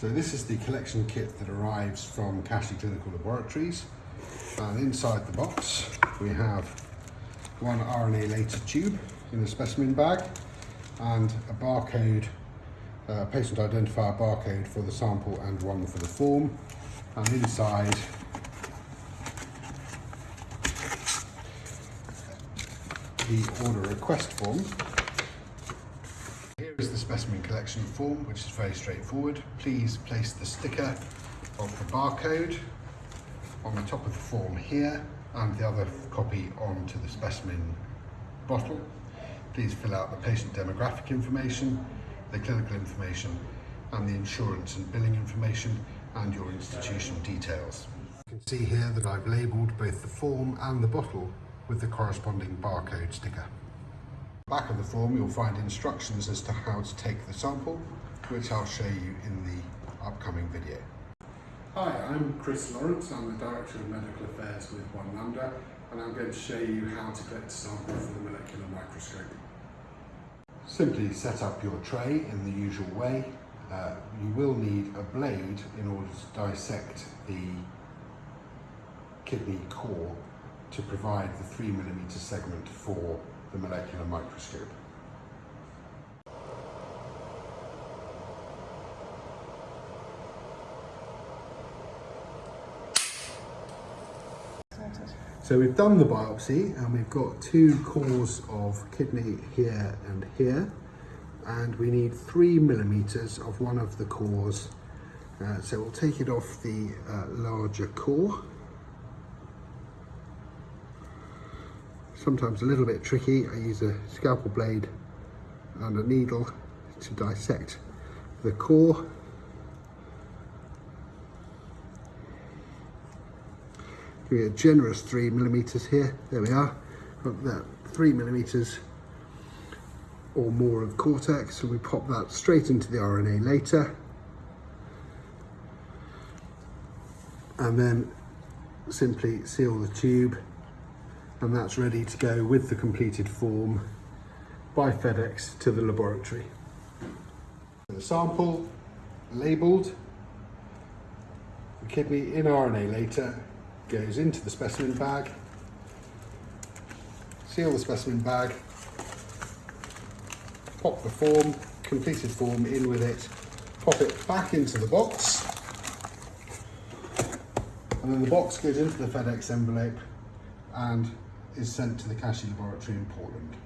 So this is the collection kit that arrives from Kashi Clinical Laboratories. And inside the box, we have one RNA later tube in a specimen bag and a barcode, uh, patient identifier barcode for the sample and one for the form. And inside the order request form. Specimen collection form, which is very straightforward. Please place the sticker of the barcode on the top of the form here and the other copy onto the specimen bottle. Please fill out the patient demographic information, the clinical information and the insurance and billing information and your institution details. You can see here that I've labelled both the form and the bottle with the corresponding barcode sticker. Back of the form you'll find instructions as to how to take the sample, which I'll show you in the upcoming video. Hi, I'm Chris Lawrence, I'm the Director of Medical Affairs with One Lambda, and I'm going to show you how to collect a sample for the molecular microscope. Simply set up your tray in the usual way. Uh, you will need a blade in order to dissect the kidney core to provide the 3 millimeter segment for the molecular microscope. So we've done the biopsy and we've got two cores of kidney here and here and we need three millimeters of one of the cores. Uh, so we'll take it off the uh, larger core sometimes a little bit tricky. I use a scalpel blade and a needle to dissect the core. Give me a generous three millimeters here. There we are. Got that three millimeters or more of cortex. So we pop that straight into the RNA later. And then simply seal the tube and that's ready to go with the completed form by FedEx to the laboratory. The sample labelled, the kidney in RNA later goes into the specimen bag, seal the specimen bag, pop the form, completed form in with it, pop it back into the box, and then the box goes into the FedEx envelope and is sent to the Kashi Laboratory in Portland.